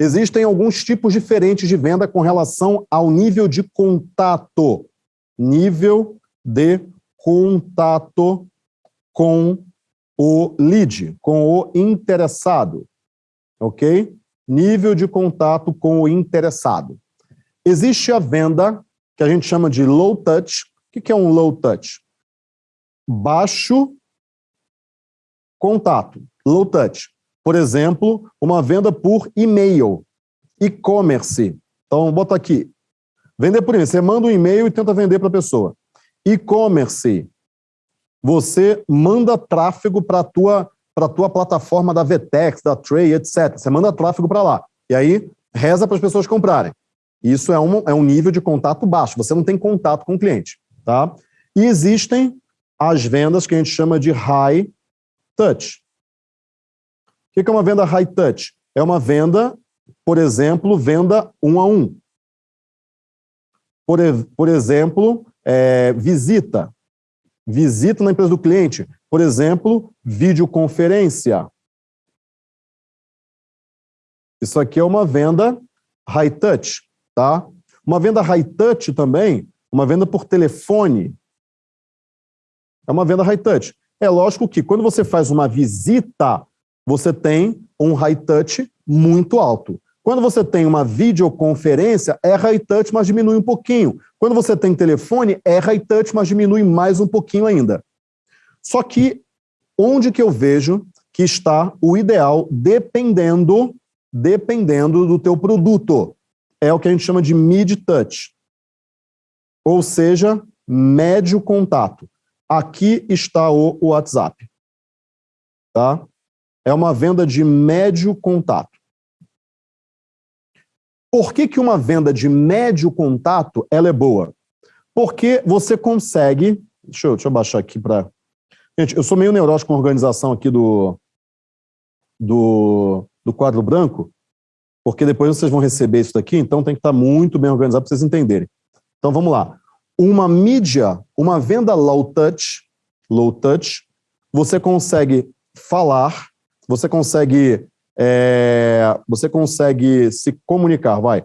Existem alguns tipos diferentes de venda com relação ao nível de contato. Nível de contato com o lead, com o interessado, ok? Nível de contato com o interessado. Existe a venda que a gente chama de low touch. O que é um low touch? Baixo contato, low touch. Por exemplo, uma venda por e-mail, e-commerce. Então, bota aqui. Vender por e-mail. Você manda um e-mail e tenta vender para a pessoa. E-commerce. Você manda tráfego para a tua, tua plataforma da Vtex, da Tray, etc. Você manda tráfego para lá. E aí, reza para as pessoas comprarem. Isso é um, é um nível de contato baixo, você não tem contato com o cliente. Tá? E existem as vendas que a gente chama de high touch. O que é uma venda high touch? É uma venda, por exemplo, venda um a um. Por, por exemplo, é, visita. Visita na empresa do cliente. Por exemplo, videoconferência. Isso aqui é uma venda high touch. Tá? Uma venda high touch também, uma venda por telefone, é uma venda high touch. É lógico que quando você faz uma visita, você tem um high touch muito alto. Quando você tem uma videoconferência, é high touch, mas diminui um pouquinho. Quando você tem telefone, é high touch, mas diminui mais um pouquinho ainda. Só que onde que eu vejo que está o ideal, dependendo, dependendo do teu produto é o que a gente chama de mid-touch, ou seja, médio contato. Aqui está o WhatsApp. Tá? É uma venda de médio contato. Por que, que uma venda de médio contato ela é boa? Porque você consegue... Deixa eu, deixa eu baixar aqui para... Gente, eu sou meio neurótico com a organização aqui do, do, do quadro branco, porque depois vocês vão receber isso daqui, então tem que estar muito bem organizado para vocês entenderem. Então vamos lá. Uma mídia, uma venda low touch, low touch, você consegue falar, você consegue, é, você consegue se comunicar, vai.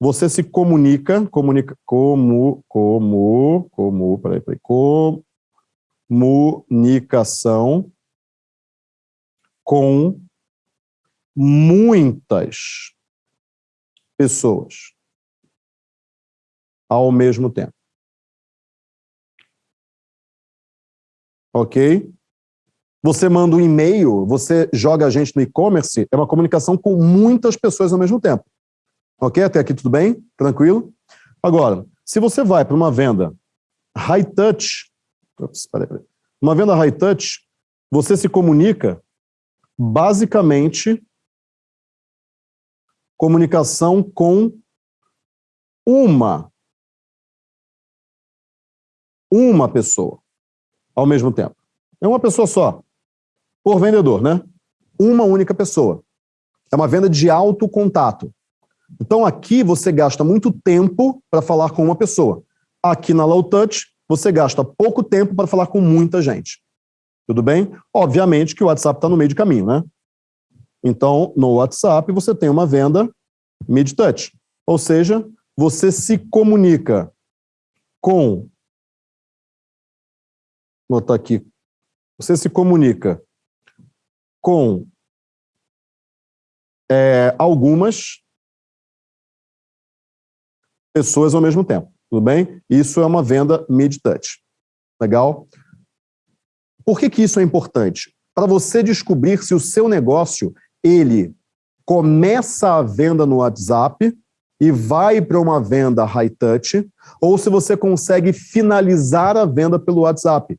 Você se comunica, comunica, como, como, como, peraí, peraí, comunicação com muitas pessoas ao mesmo tempo. Ok? Você manda um e-mail, você joga a gente no e-commerce, é uma comunicação com muitas pessoas ao mesmo tempo. Ok? Até aqui tudo bem? Tranquilo? Agora, se você vai para uma venda high touch, ups, peraí, peraí, uma venda high touch, você se comunica basicamente comunicação com uma, uma pessoa ao mesmo tempo. É uma pessoa só, por vendedor, né? Uma única pessoa. É uma venda de alto contato. Então aqui você gasta muito tempo para falar com uma pessoa. Aqui na Low Touch, você gasta pouco tempo para falar com muita gente. Tudo bem? Obviamente que o WhatsApp está no meio de caminho, né? Então, no WhatsApp, você tem uma venda mid-touch. Ou seja, você se comunica com... Vou botar aqui. Você se comunica com é, algumas pessoas ao mesmo tempo. Tudo bem? Isso é uma venda mid-touch. Legal? Por que, que isso é importante? Para você descobrir se o seu negócio ele começa a venda no WhatsApp e vai para uma venda high touch, ou se você consegue finalizar a venda pelo WhatsApp.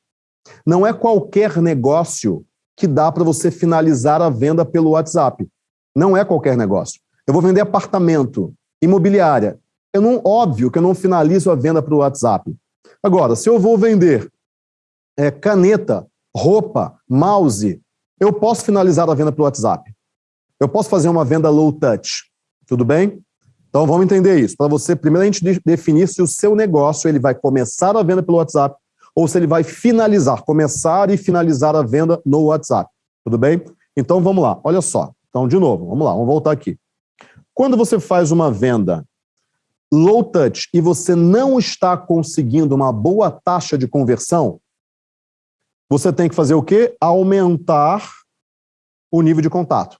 Não é qualquer negócio que dá para você finalizar a venda pelo WhatsApp. Não é qualquer negócio. Eu vou vender apartamento, imobiliária. Eu não, óbvio que eu não finalizo a venda para o WhatsApp. Agora, se eu vou vender é, caneta, roupa, mouse, eu posso finalizar a venda pelo WhatsApp. Eu posso fazer uma venda low touch, tudo bem? Então vamos entender isso. Para você, primeiro a gente definir se o seu negócio ele vai começar a venda pelo WhatsApp ou se ele vai finalizar, começar e finalizar a venda no WhatsApp, tudo bem? Então vamos lá, olha só. Então de novo, vamos lá, vamos voltar aqui. Quando você faz uma venda low touch e você não está conseguindo uma boa taxa de conversão, você tem que fazer o quê? Aumentar o nível de contato.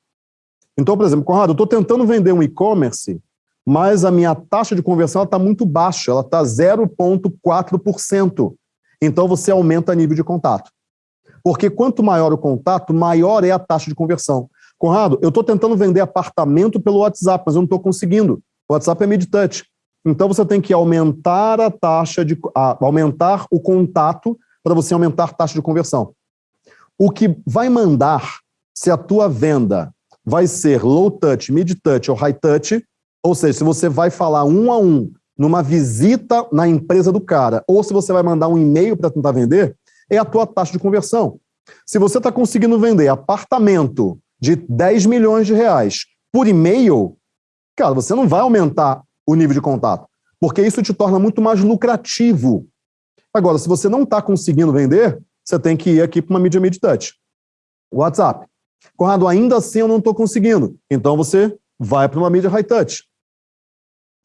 Então, por exemplo, Conrado, eu estou tentando vender um e-commerce, mas a minha taxa de conversão está muito baixa, ela está 0,4%. Então, você aumenta nível de contato. Porque quanto maior o contato, maior é a taxa de conversão. Conrado, eu estou tentando vender apartamento pelo WhatsApp, mas eu não estou conseguindo. O WhatsApp é mid-touch. Então você tem que aumentar a taxa de a, aumentar o contato para você aumentar a taxa de conversão. O que vai mandar se a tua venda vai ser low touch, mid touch ou high touch, ou seja, se você vai falar um a um numa visita na empresa do cara, ou se você vai mandar um e-mail para tentar vender, é a tua taxa de conversão. Se você está conseguindo vender apartamento de 10 milhões de reais por e-mail, cara, você não vai aumentar o nível de contato, porque isso te torna muito mais lucrativo. Agora, se você não está conseguindo vender, você tem que ir aqui para uma mídia mid-touch. WhatsApp. Conrado, ainda assim eu não estou conseguindo. Então você vai para uma mídia high-touch.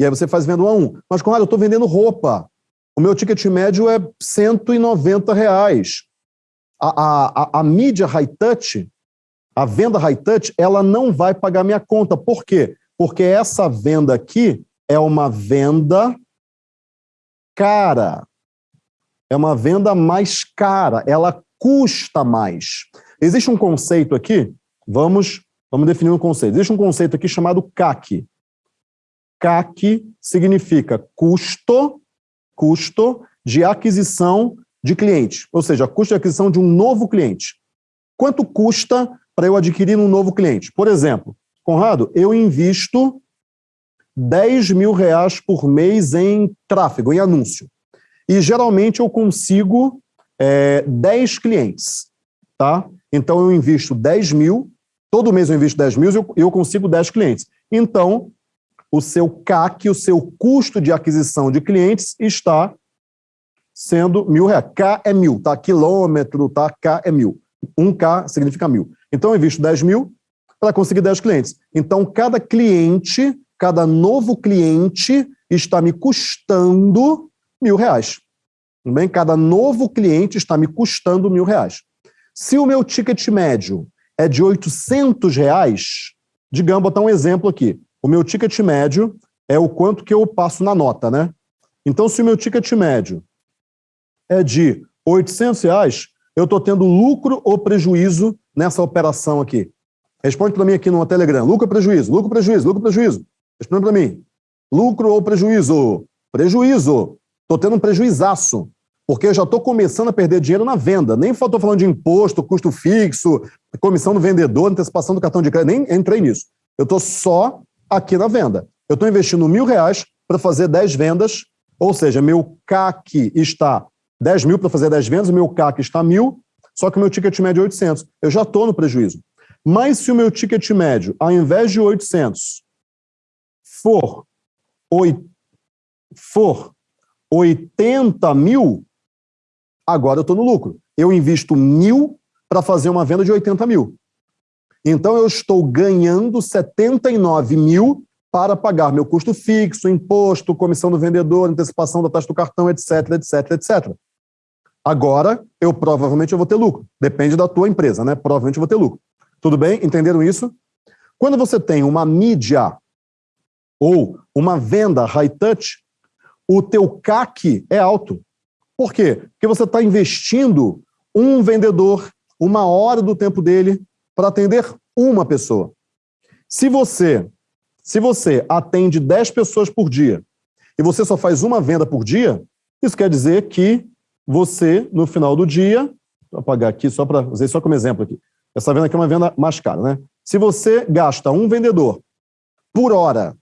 E aí você faz venda um a um. Mas, Conrado, eu estou vendendo roupa. O meu ticket médio é 190 reais. A, a, a, a mídia high-touch, a venda high-touch, ela não vai pagar minha conta. Por quê? Porque essa venda aqui é uma venda cara. É uma venda mais cara, ela custa mais. Existe um conceito aqui, vamos, vamos definir um conceito. Existe um conceito aqui chamado CAC. CAC significa custo, custo de aquisição de cliente, ou seja, custo de aquisição de um novo cliente. Quanto custa para eu adquirir um novo cliente? Por exemplo, Conrado, eu invisto 10 mil reais por mês em tráfego, em anúncio. E geralmente eu consigo é, 10 clientes, tá? Então eu invisto 10 mil, todo mês eu invisto 10 mil e eu, eu consigo 10 clientes. Então, o seu CAC, o seu custo de aquisição de clientes está sendo mil reais. K é mil, tá? Quilômetro, tá? K é mil. 1K significa mil. Então eu invisto 10 mil para conseguir 10 clientes. Então cada cliente cada novo cliente está me custando mil reais. Bem? Cada novo cliente está me custando mil reais. Se o meu ticket médio é de 800 reais, digamos, botar um exemplo aqui. O meu ticket médio é o quanto que eu passo na nota, né? Então, se o meu ticket médio é de 800 reais, eu estou tendo lucro ou prejuízo nessa operação aqui? Responde para mim aqui no Telegram. Lucro ou prejuízo? Lucro ou prejuízo? Lucro ou prejuízo? Responde para mim. Lucro ou prejuízo? Prejuízo. Estou tendo um prejuizaço, porque eu já estou começando a perder dinheiro na venda. Nem estou falando de imposto, custo fixo, comissão do vendedor, antecipação do cartão de crédito, nem entrei nisso. Eu estou só aqui na venda. Eu estou investindo mil reais para fazer 10 vendas, ou seja, meu CAC está 10 mil para fazer 10 vendas, o meu CAC está mil, só que o meu ticket médio é 800. Eu já estou no prejuízo. Mas se o meu ticket médio, ao invés de 800, for, for 80 mil, agora eu estou no lucro. Eu invisto mil para fazer uma venda de 80 mil. Então eu estou ganhando 79 mil para pagar meu custo fixo, imposto, comissão do vendedor, antecipação da taxa do cartão, etc, etc, etc. Agora, eu provavelmente eu vou ter lucro. Depende da tua empresa, né? Provavelmente eu vou ter lucro. Tudo bem? Entenderam isso? Quando você tem uma mídia ou uma venda high touch, o teu CAC é alto. Por quê? Porque você está investindo um vendedor, uma hora do tempo dele, para atender uma pessoa. Se você, se você atende 10 pessoas por dia e você só faz uma venda por dia, isso quer dizer que você, no final do dia, vou apagar aqui só para usar só como exemplo aqui. Essa venda aqui é uma venda mais cara, né? Se você gasta um vendedor por hora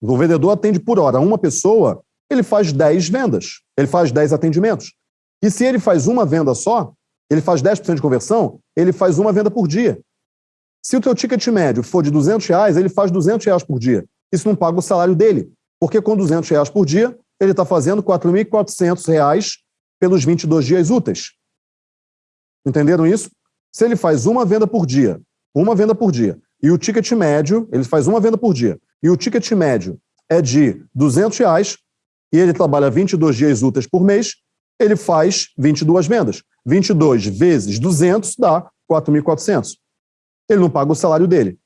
o vendedor atende por hora uma pessoa, ele faz 10 vendas, ele faz 10 atendimentos. E se ele faz uma venda só, ele faz 10% de conversão, ele faz uma venda por dia. Se o teu ticket médio for de 200 reais, ele faz 200 reais por dia. Isso não paga o salário dele, porque com 200 reais por dia, ele está fazendo 4.400 reais pelos 22 dias úteis. Entenderam isso? Se ele faz uma venda por dia, uma venda por dia, e o ticket médio, ele faz uma venda por dia, e o ticket médio é de 200 reais, e ele trabalha 22 dias úteis por mês, ele faz 22 vendas. 22 vezes 200 dá 4.400. Ele não paga o salário dele.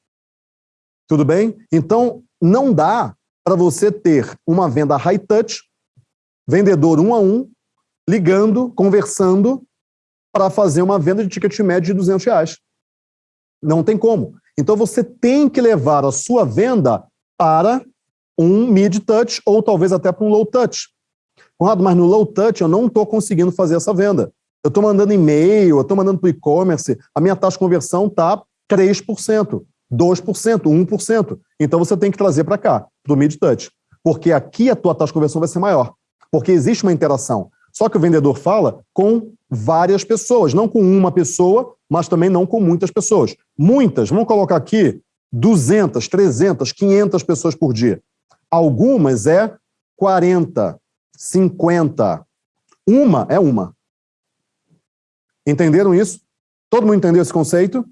Tudo bem? Então, não dá para você ter uma venda high touch, vendedor um a um, ligando, conversando, para fazer uma venda de ticket médio de 200 reais. Não tem como. Então, você tem que levar a sua venda para um mid-touch ou talvez até para um low-touch. Conrado, mas no low-touch eu não estou conseguindo fazer essa venda. Eu estou mandando e-mail, eu estou mandando para o e-commerce, a minha taxa de conversão está 3%, 2%, 1%. Então você tem que trazer para cá, para o mid-touch. Porque aqui a tua taxa de conversão vai ser maior. Porque existe uma interação. Só que o vendedor fala com várias pessoas, não com uma pessoa, mas também não com muitas pessoas. Muitas, vamos colocar aqui 200, 300, 500 pessoas por dia. Algumas é 40, 50. Uma é uma. Entenderam isso? Todo mundo entendeu esse conceito?